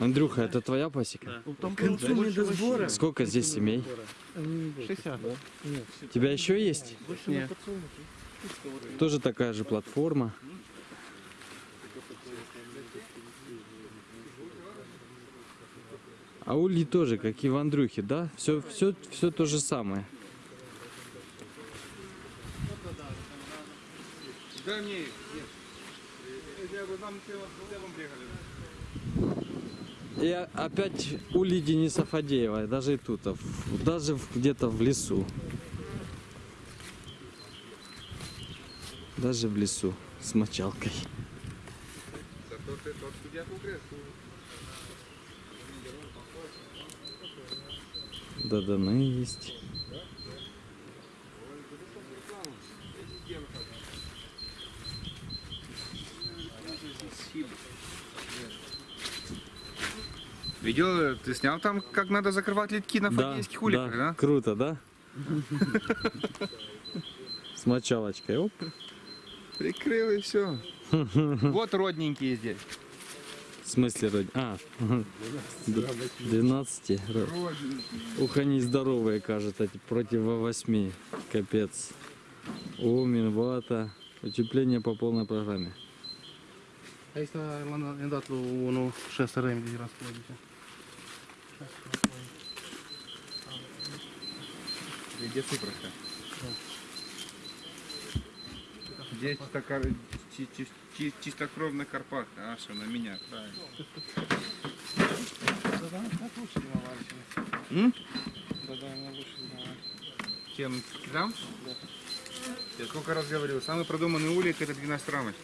Андрюха, это твоя пасека? К концу медосбора. Сколько здесь семей? 60. У тебя еще есть? Нет. Тоже такая же платформа. А ульи тоже, как и в Андрюхе, да? Все, все, все то же самое. Да мне их, нет. Я бы там целым приехали. И опять ульи Дениса Фадеева, даже и тут, даже где-то в лесу. Даже в лесу с мочалкой. Зато ты тот судья Видел, ты снял там, как надо закрывать литки на Да, фадейских уликах, да, да? круто, да? С мочалочкой, оп. Прикрыл и все. Вот родненькие здесь. В смысле, роди? А, 12. Ух, они здоровые, кажется, против 8. Капец. О, Минвата. Утепление по полной программе. Aici l-am dat lui unul 6 remi de răspundere. Где цифровка? Здесь чистокар... чи- чи- чи- чистокровный Карпат, а что на меня, правильно. Так лучше? Да, да, лучше. Чем там? Я сколько раз говорил, самый продуманный улик это 12 рамочный.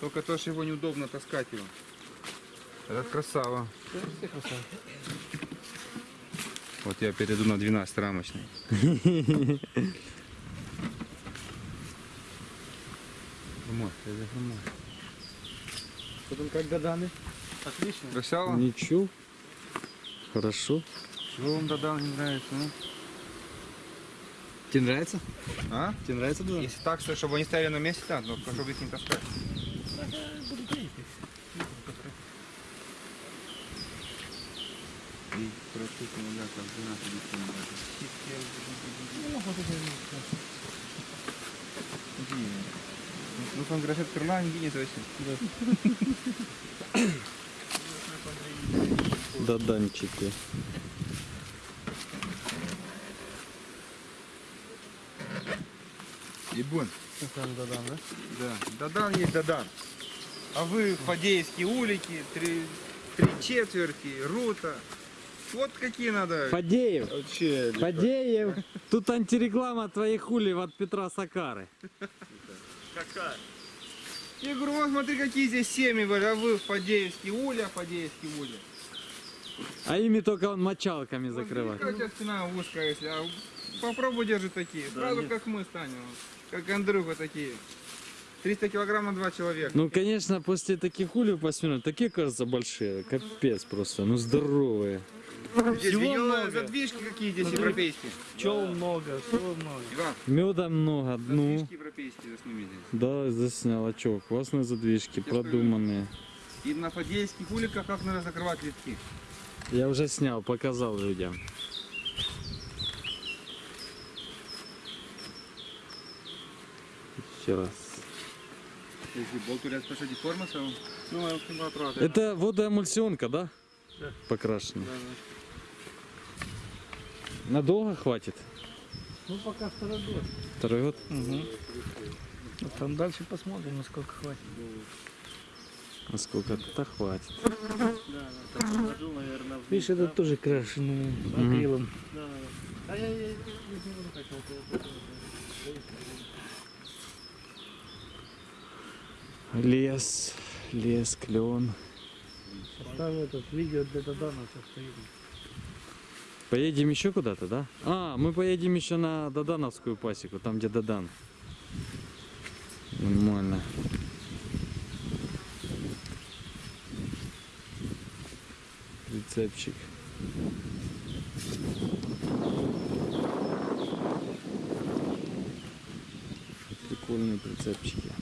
Только то, что его неудобно таскать его. Это красава. Все красавцы. Вот я перейду на 12 рамочный. Хромой, это хромой. Потом как Даданы? Отлично. Красава? Ничего. Хорошо. Чего вам Дадан не нравится, ну? Тебе нравится? А? Тебе нравится Дадан? Если так, что, чтобы они стояли на месте, да, но чтобы их не таскать. И практически, да, как 12 Ну, там графет крыла не гинет вообще. Даданчики. Ебун. Там Дадан, да? Да. Дадан есть Дадан. А вы фадеевские улики, три, три четверти, рута. Вот какие надо. Фадеев. Вообще. Фадеев. Тут антиреклама твоих ульев от Петра Сакары. Я говорю, вот смотри, какие здесь семьи были, а вы фадеевские уля, фадеевские уля. А ими только он мочалками Вот закрывает. Какая у тебя спина узкая, если, а попробуй держи такие. Сразу как мы станем, как Андрюха такие. 300 килограмм на два человека. Ну, конечно, после таких ульев посмотрим, такие, кажется, большие. Капец просто. Ну, здоровые. здесь видел задвижки какие здесь европейские. Пчел много, всего много. Иван, Меда много. Ну, задвижки европейские засними здесь. да, заснял. А чё, классные задвижки, продуманные. И на фадейских уликах как надо закрывать литки. Я уже снял, показал людям. Еще раз. Это водоэмульсионка, да? Да. Покрашена. Да, да. Надолго хватит? Ну, пока второй год. Второй год? Угу. Там дальше посмотрим, насколько хватит. А сколько то хватит? Да, да, там положил, наверное, Видишь, это тоже крашеный акрилом. Да, да. А я, я, я не буду хотел. Лес, лес, клен. Поставил этот видео для стоит. Поедем еще куда-то, да? А, мы поедем еще на Додановскую пасеку, там где Додан. Нормально. Прицепчик. Прикольные прицепчики.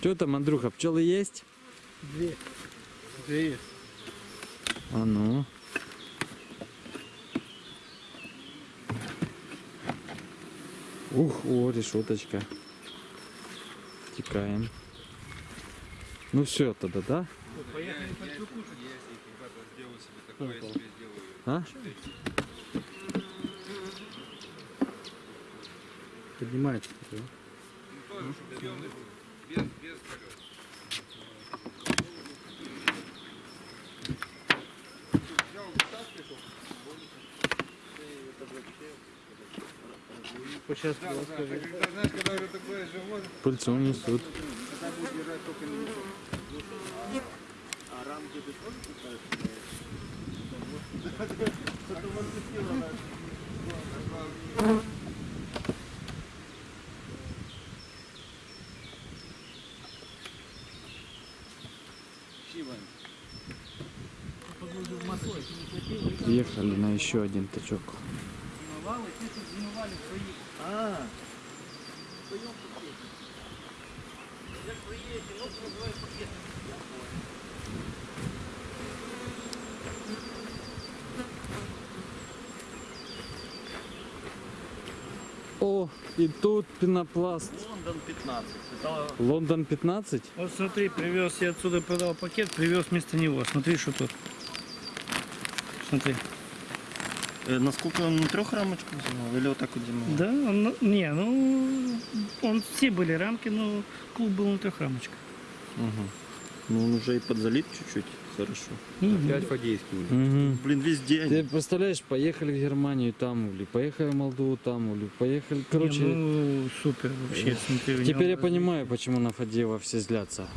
Что там, Андрюха, пчелы есть? Две. Две есть. А ну. Ух, о, решеточка. Текаем. Ну все тогда, да? Поехали себе такое, я себе сделаю. А? Поднимается. Ну, тоже, чтобы зеленый был. Без, без колес. Взял вытаскивал. Сейчас Да, да, ты когда, знаешь, когда уже такое живот, Пыльцу несут. тогда будет держать только него. А рамки ты тоже пытаешься? Приехали на еще один тачок. О, и тут пенопласт. Лондон 15. Лондон 15? Вот смотри, привез, я отсюда продал пакет, привез вместо него. Смотри, что тут. Смотри. Э, насколько он на трех рамочках взял? Или вот так вот зимой? Да, он, не, ну, он все были рамки, но клуб был на трех рамочках. Ну он уже и подзалит чуть-чуть. Хорошо. Опять фадейский улей. Угу. Блин, везде Ты они. представляешь, поехали в Германию, там ули, поехали в Молдову, там ули, поехали, короче... Не, ну, супер вообще, смотри. Теперь я понимаю, почему на Фадеева все злятся.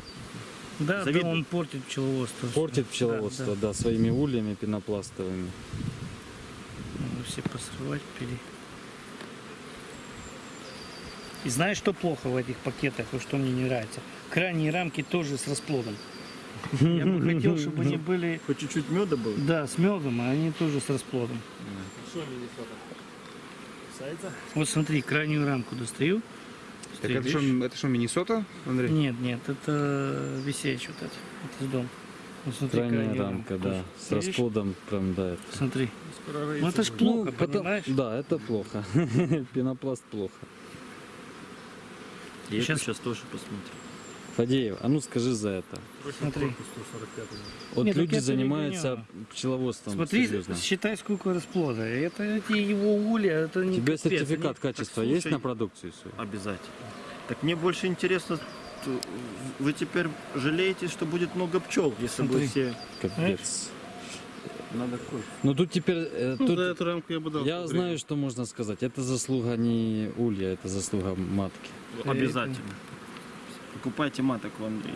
Да, да, Завидно. он портит пчеловодство. Портит Да, пчеловодство, да. да, своими ульями пенопластовыми. Ну, Все посрывать пили. И знаешь, что плохо в этих пакетах, и что мне не нравится? Крайние рамки тоже с расплодом. Я бы хотел, чтобы они были, Хоть чуть-чуть меда было. да, с медом, а они тоже с расплодом. Вот смотри, крайнюю рамку достаю. Так это что, это что, Миннесота, Андрей? Нет, нет, это висеч вот это. Это с дом. Вот смотри, Крайняя крайнюю рамка, рамку. да, с Видишь? расплодом прям, да. это. Смотри. Ну это ж плохо, потом- понимаешь? Да, это плохо. Пенопласт плохо. Я Сейчас- сейчас тоже посмотрю. Фадеев, а ну скажи за это. Смотри. Вот Нет, люди это занимаются легонь. пчеловодством Смотри, серьезно. считай, сколько расплода. Это эти его улья, это У не тебя капец, сертификат качества Так, есть слушай, на продукцию свою? Обязательно. Так мне больше интересно, вы теперь жалеете, что будет много пчел, если Смотри. бы все... Капец. Надо кофе. Ну тут теперь, э, Ну, тут за эту рамку я бы дал. я знаю, что можно сказать. Это заслуга не улья, это заслуга матки. Обязательно. Покупайте маток в Андрея.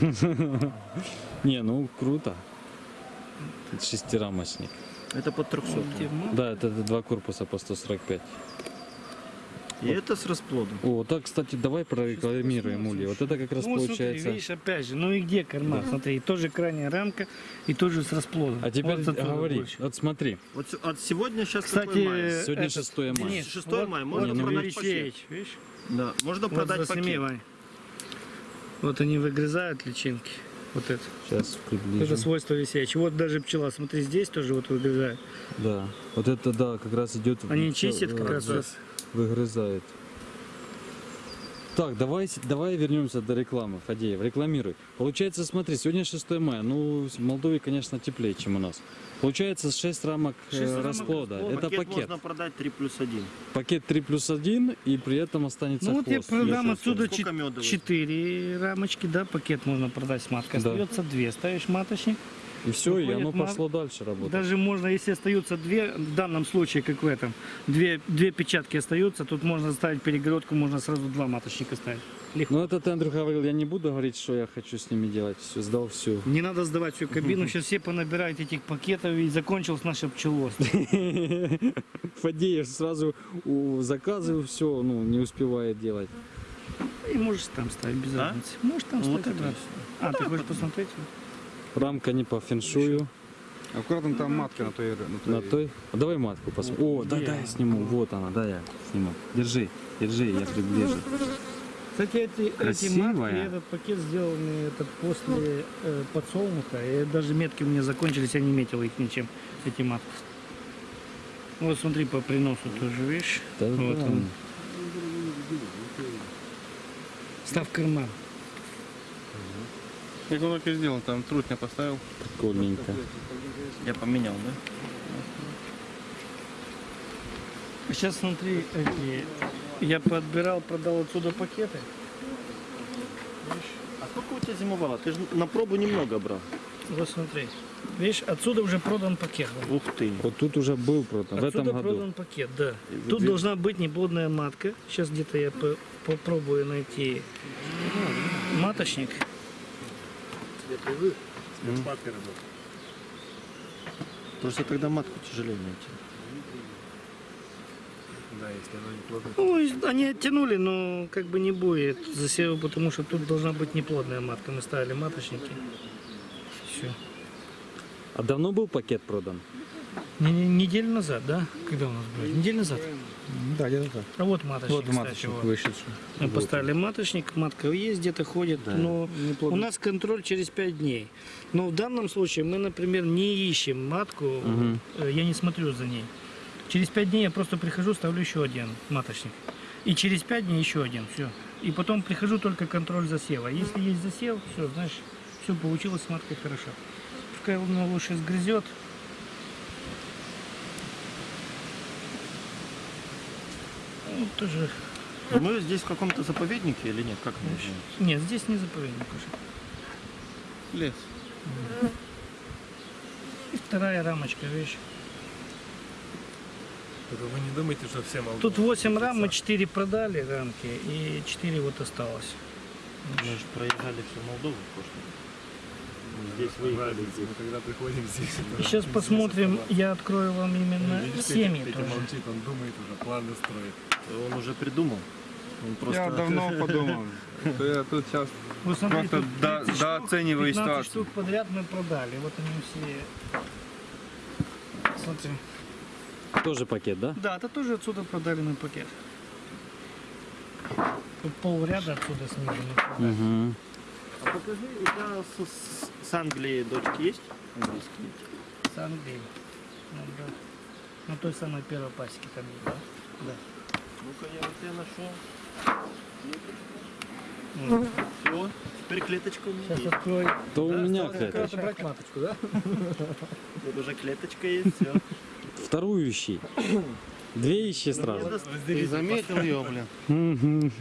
Не, ну круто. Это шестирамочник. Это под 300. Где ма- Да, это два корпуса по 145. И это с расплодом. О, так, кстати, давай прорекламируем улья. Вот это как раз Ну, вот получается. Смотри, видишь, опять же, ну и где корма? Смотри, и тоже крайняя рамка, и тоже с расплодом. А теперь Вот говори. больше. Вот смотри, Вот от сегодня сейчас Кстати, какой май? сегодня этот- 6 мая. Денис, 6 вот- мая, вот можно ну, продать Алексеевич, пакет. видишь? Да, можно Вот продать засними, пакет. Вань. Вот они выгрызают личинки. Вот это. Сейчас Это приближу. свойство висячее. Вот даже пчела, смотри, здесь тоже вот выгрызает. Да. Вот это да, как раз идет. Они чистят как раз сейчас. Выгрызает. Так, давай, давай вернемся до рекламы, Фадеев, рекламируй. Получается, смотри, сегодня 6 мая, ну, в Молдове, конечно, теплее, чем у нас. Получается 6 рамок э, Шесть рамок расплода. расплода. Это пакет, пакет. можно продать 3 плюс 1. Пакет 3 плюс 1, и при этом останется Ну вот я хвост. продам отсюда Сколько чет- меда вы? четыре рамочки, да, пакет можно продать с маткой. Да. Остается две, ставишь маточник. И все, и оно на- пошло дальше работать. Даже можно, если остаются две, в данном случае, как в этом, две, две печатки остаются, тут можно ставить перегородку, можно сразу два маточника ставить. Легко. Ну это ты, Андрюха, говорил, я не буду говорить, что я хочу с ними делать. Все, сдал всю. Не надо сдавать всю кабину, сейчас все понабирают этих пакетов и закончилось наше пчеловодство. Фадеев сразу у заказы все, ну, не успевает делать. И можешь там ставить без Да? разницы. Можешь там Ну, ставить. А, ты хочешь посмотреть? Рамка не по феншую. Аккуратно там матка на той... На На той. А давай матку посмотрим. О, да, да, я сниму. Вот она, да, я сниму. Держи, держи, я приближу. Кстати, эти, эти матки, этот пакет сделаны это после э, подсолнуха. И даже метки у меня закончились, я не метил их ничем, эти матки. Вот смотри, по приносу тоже, видишь? Да, вот да. он. Став карман. Он так и сделал, там трутня поставил. Прикольненько. Я поменял, да? Сейчас смотри, эти, я подбирал, продал отсюда пакеты. А сколько у тебя зимовало? Ты же на пробу немного брал. Вот смотри. Видишь, отсюда уже продан пакет. да. Ух ты. Вот тут уже был продан, в этом Отсюда году. продан пакет, да. И Тут должна быть неплодная матка. Сейчас где-то я по- попробую найти маточник. Просто тогда матку тяжелее найти. Ну, и они оттянули, но как бы не будет засева, потому что тут должна быть неплодная матка. Мы ставили маточники. Все. А давно был пакет продан? неделю назад, да? Когда у нас было? Неделю назад. Да, где-то так. А вот маточник, Вот кстати, маточник вот. вышедший. Мы поставили маточник, матка есть, где-то ходит, но у нас контроль через 5 дней. Но в данном случае мы, например, не ищем матку, э, я не смотрю за ней. Через 5 дней я просто прихожу, ставлю еще один маточник. И через 5 дней еще один, все. И потом прихожу только контроль засева. Если есть засев, все, знаешь, все получилось с маткой хорошо. Пускай он лучше сгрызет. Ну, тоже Мы здесь в каком-то заповеднике или нет? Как мы? Нет, здесь не заповедник уже. Лес. И вторая рамочка, видишь. Только вы не думайте, что все молдавы. Тут 8 рам, мы 4 продали рамки, и 4 вот осталось. Мы же проезжали всю Молдову в прошлом. Здесь выехали. Разница, мы когда приходим здесь. И сейчас посмотрим, я открою вам именно Видишь, семьи Петя, тоже. Петя молчит, он думает уже, планы строит. Он уже придумал. Он просто... Я давно подумал, что я тут сейчас Вы смотрите, просто тут до- 30 штук, дооцениваю 15 ситуацию. штук подряд мы продали. Вот они все. Смотри. Тоже пакет, да? Да, это тоже отсюда продали на пакет. Тут полряда отсюда снижено. Угу. А покажи, у тебя с, с- с Англии дочки есть? Английские. С Англии. Ну, да. На той самой первой пасеке там есть, да? Да. Ну-ка, я вот тебя нашел. Ну, Все, теперь клеточка у меня Сейчас есть. открою. То у меня клеточка. брать маточку, да? Вот уже клеточка есть, все. Вторую ищи. Две ищи сразу. Ты заметил ее, блин?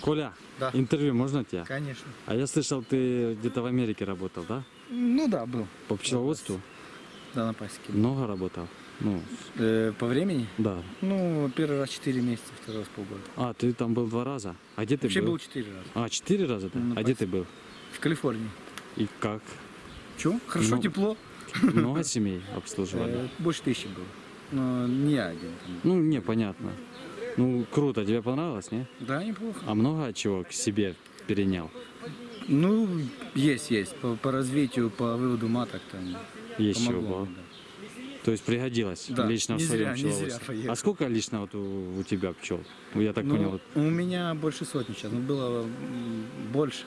Коля, Да. интервью можно тебе? Конечно. А я слышал, ты где-то в Америке работал, да? Ну да, был. По пчеловодству? Да, на пасеке. Много работал? Ну, Э, по времени? да. Ну, первый раз 4 месяца, второй раз полгода. А, ты там был два раза? А где ты Вообще был? был 4 раза. А, четыре раза, да? А где ты был? В Калифорнии. И как? Че? Хорошо, Ну, тепло. Много семей обслуживали? Э, больше тысячи было. Но не я один. там. Ну, не, понятно. Ну, круто, тебе понравилось, не? Да, неплохо. А много чего к себе перенял? Ну, есть, есть. По, по развитию, по выводу маток там Есть помогло. да. То есть пригодилось Да, лично в своем зря. А сколько лично вот у, у тебя пчел? Я так Ну, понял. У меня больше сотни сейчас, но было больше.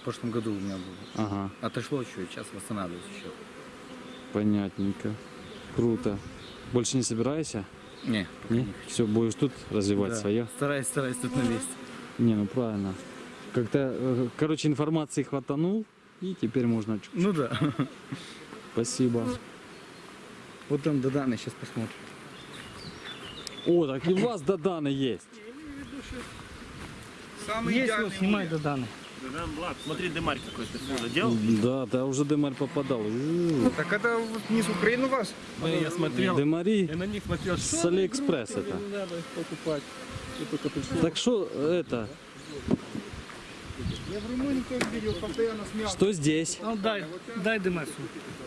В прошлом году у меня было. Ага, Отошло чуть, сейчас восстанавливаюсь еще. понятненько. Круто. Больше не собираешься? Не, Не? не хочу. Все, будешь тут развивать Да. свое? Стараюсь, стараюсь тут на месте. Не, ну правильно. Как-то, э, короче, информации хватанул, и теперь можно... чуть- Ну да. Спасибо. Вот там до Даны сейчас посмотрим. О, так и у вас Даданы есть. Самый Есть, вот, снимай до Даны. Смотри, дымарь какой-то сюда делал. Да, да, уже дымарь попадал. Так это вот не с Украины у вас? я смотрел, Дымари я на них смотрел, с Алиэкспресс это. не надо покупать. Так что это, Я в Румынии тоже видел, постоянно смеялся. что здесь? Ну дай, дай дымасу.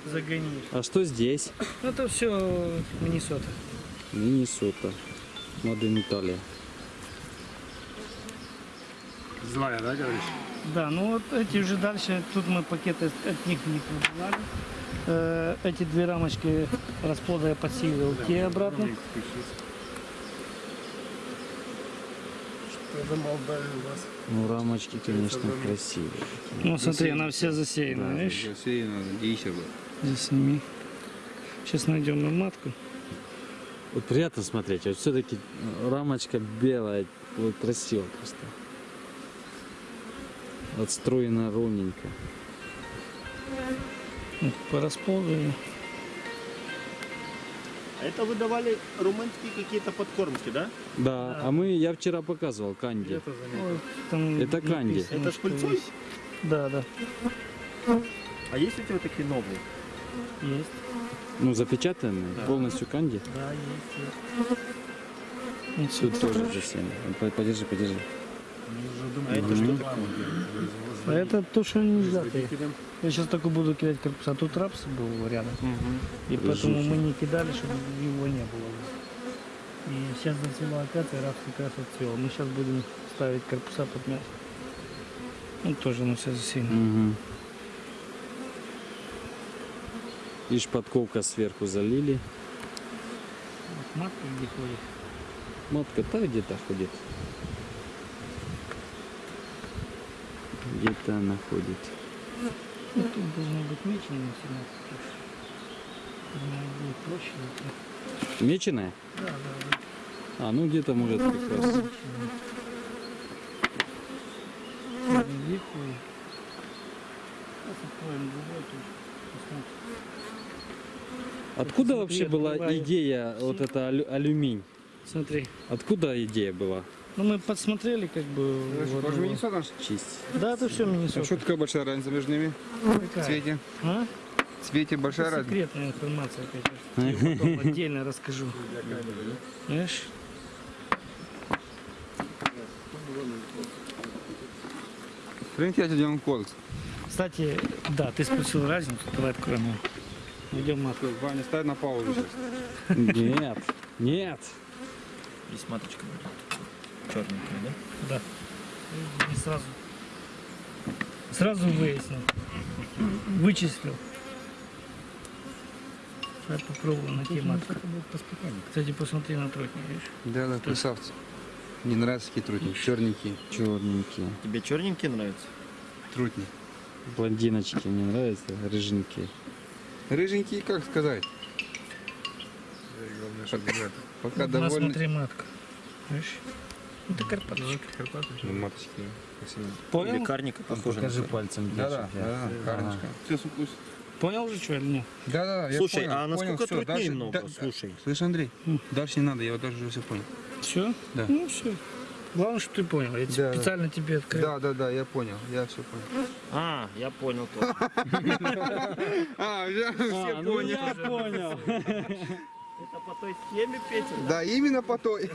Загони. А что здесь? Это все Миннесота. Миннесота. Маден Италия. Злая, да, говоришь? Да, ну вот эти уже дальше, тут мы пакеты от них не выбирали. Э, Эти две рамочки расплода я подсилил, те обратно. Вас? Ну, рамочки, конечно, красивые. Ну смотри, она вся засеяна, видишь? Засеяно, яйца было. Здесь сними. Сейчас найдем мы матку. Вот приятно смотреть, вот все-таки рамочка белая, вот красиво просто. Отстроена ровненько. Вот По расплоду. А это вы давали румынские какие-то подкормки, да? Да, а мы, я вчера показывал канди. Это. Ой, канди. написано, Это с что пыльцой? есть. Да, да, А есть у тебя такие новые? есть. Ну, запечатанные, полностью канди. Да, есть. есть. Тут сюда. тоже засеяно. По- Подержи, подержи. А это что такое? А это то, что нельзя. Я сейчас только буду кидать корпуса. А тут рапс был рядом. И поэтому мы не кидали, чтобы его не было. И сейчас зацвела акация, рапс как раз отцвел. Мы сейчас будем ставить корпуса под мясо. Ну, тоже на все засеяно. Угу. И шпатковка сверху залили. Вот матка где ходит. Матка так где-то ходит. Где-то она ходит. Ну, тут должно быть мечено всегда. Думаю, будет проще. Меченая? Да, да, да. А, ну где-то может как раз. Откуда Смотри, вообще была открываю. идея вот это алю- алюминь? Смотри. Откуда идея была? Ну мы подсмотрели как бы. Тоже его. Миннесота? Честь. Да, это все А Миннесота. что такая большая разница между ними? В Какая? цвете? А? Цвете большая Это разница? секретная информация, опять же. Я потом отдельно расскажу. Знаешь? Тебе делаю кольца. Кстати, да, ты спросил разницу, давай откроем его. Идем матку. Ваня, ставь на паузу сейчас. Нет, нет. Есть маточка. Черненькая, да? Да. И сразу. Сразу выяснил. Вычислил. Сейчас попробую найти матку. Кстати, посмотри на тройку, видишь? Да, да, красавцы. Не нравятся такие трутни, черненькие. Черненькие. Тебе черненькие нравятся? Трутни. Блондиночки мне нравятся, рыженькие. Рыженькие, как сказать? Главное. Пока Вот довольны. Смотри матку. Видишь? Это карпаточка. Ну, маточки. Понял? Лекарника похоже. Покажи пальцем. Да, да, да, да, карночка. Все, сукусь. Понял уже что или нет? Да, да, я Слушай, понял, а насколько понял, трутней дальше- много? да- Слушай. Слышь, Андрей, М. дальше не надо, я вот даже уже все понял. Все? Да. Ну все. Главное, что ты понял. Я Да, да. специально тебе открыл. Да, да, да, я понял, я все понял. А, я понял тоже. А, я все А, ну понял. я понял. Это по той схеме, Петя? Да, именно по той.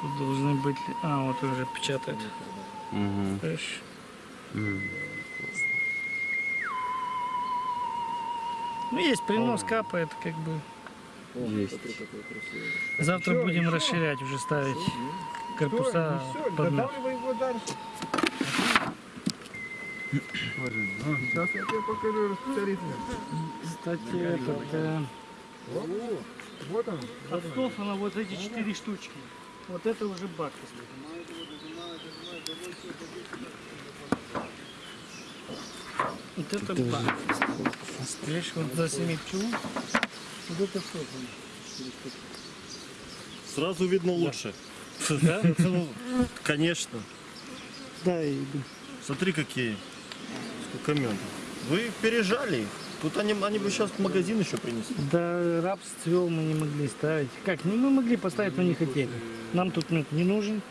Тут должны быть... А, вот уже печатает. Мгм. Ну, есть принос, капает, как бы. Есть. Завтра будем расширять, уже ставить корпуса под нас. его дальше. Сейчас я тебе покажу распределитель. Кстати, этот... э, Вот он. От Стофана вот эти четыре штучки. Вот это уже бак. Вот это бак. Видишь, вот за семи пчел. Вот это Стофан. Сразу видно лучше. Да? Ну, конечно. Да, и Смотри, какие. Сколько мед. Вы пережали их. Тут они, они бы сейчас в магазин еще принесли. Да, рапс цвел мы не могли ставить. Как? Ну, мы могли поставить, но не хотели. Нам тут мед не нужен.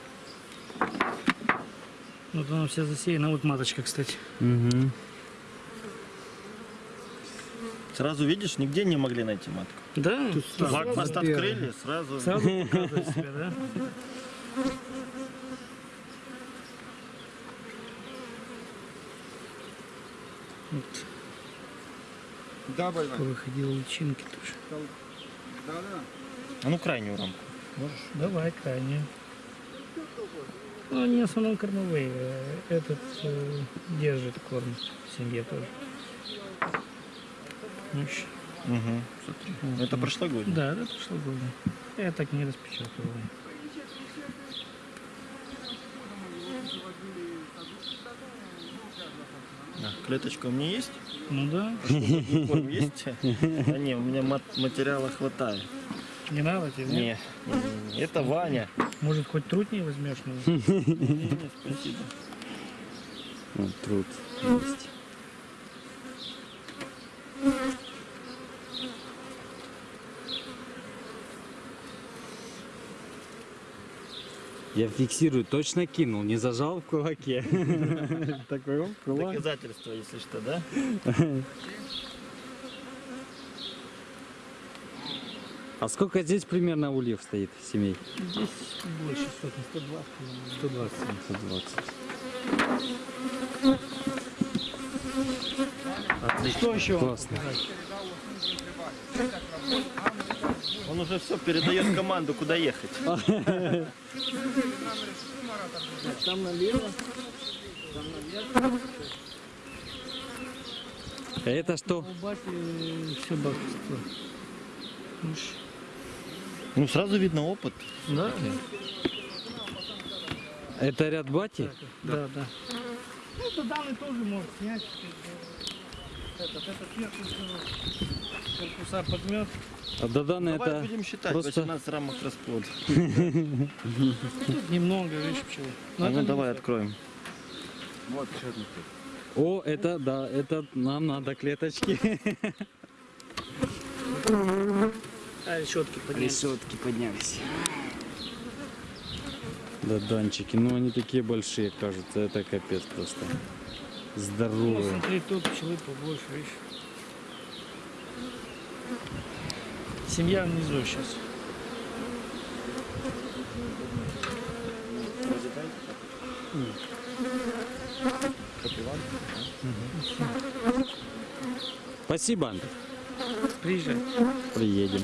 Вот она вся засеяна. Вот маточка, кстати. Мгм. Сразу видишь, нигде не могли найти матку. Да? Блокпост открыли, сразу. Сразу показывает себя, да? Вот, Да, больной. выходила личинки тоже. Да, да. А ну крайнюю рамку. Давай, крайне. Ну, они в основном кормовые. Этот э, держит корм в семье тоже. Видишь? Угу. Вот Это прошлогодний. Да, это прошлогодний. Я так не распечатывал. А, клеточка у меня есть? Ну да, Корм есть? А не, у меня мат- материала хватает. не надо тебе. Не, не, не, не. это Ваня. Может, хоть труд не возьмешь? Ну, Не, не, спасибо. Вот труд есть. Я фиксирую, точно кинул, не зажал в кулаке. Такой оп, кулак. Доказательство, если что, да? А сколько здесь примерно ульев стоит, семей? здесь больше сотни, 120. по-моему. 120. 120. Что еще? Классно. Он уже все передает команду, куда ехать. Там налево. А это что? Ну, сразу видно опыт. Да? Это ряд бати? Да, да. Ну, то данный тоже может снять. Этот, этот сверху всё, корпуса подмет. А Доданы Давай это будем считать, просто- 18 рамок расплод. Тут немного, видишь, пчелы. А ну это давай откроем. Вот, еще одну. О, это да, это нам надо клеточки. А, решетки поднять. Решетки поднялись. Да, данчики, ну они такие большие, кажется, это капец просто. Ну, Здоровые. смотри, тут пчелы побольше, видишь. Семья внизу сейчас. Спасибо, Андрей. Приезжай. Приедем.